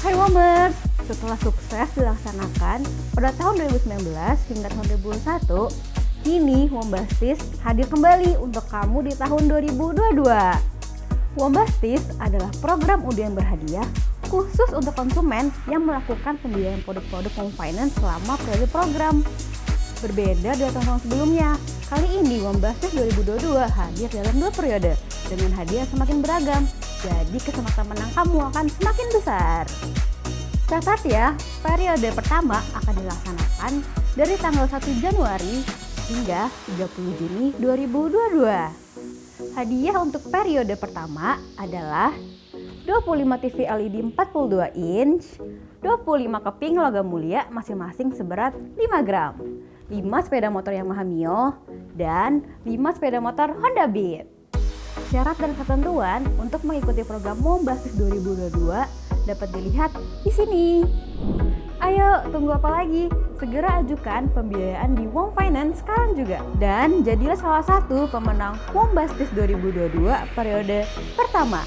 Hai Wombers, setelah sukses dilaksanakan pada tahun 2019 hingga tahun 2021, kini Wombastis hadir kembali untuk kamu di tahun 2022. Wombastis adalah program undian berhadiah khusus untuk konsumen yang melakukan pembiayaan produk-produk home finance selama periode program. Berbeda dari tahun-tahun sebelumnya, kali ini Wombastis 2022 hadir dalam dua periode dengan hadiah semakin beragam, jadi kesempatan menang kamu akan semakin besar. Catat ya, periode pertama akan dilaksanakan dari tanggal 1 Januari hingga 30 Juni 2022. Hadiah untuk periode pertama adalah 25 TV LED 42 inch, 25 keping logam mulia masing-masing seberat 5 gram, 5 sepeda motor Yamaha Mio, dan 5 sepeda motor Honda Beat. Syarat dan ketentuan untuk mengikuti program Mombastis 2022 dapat dilihat di sini. Ayo, tunggu apa lagi? Segera ajukan pembiayaan di Wong Finance sekarang juga. Dan jadilah salah satu pemenang Mombastis 2022 periode pertama.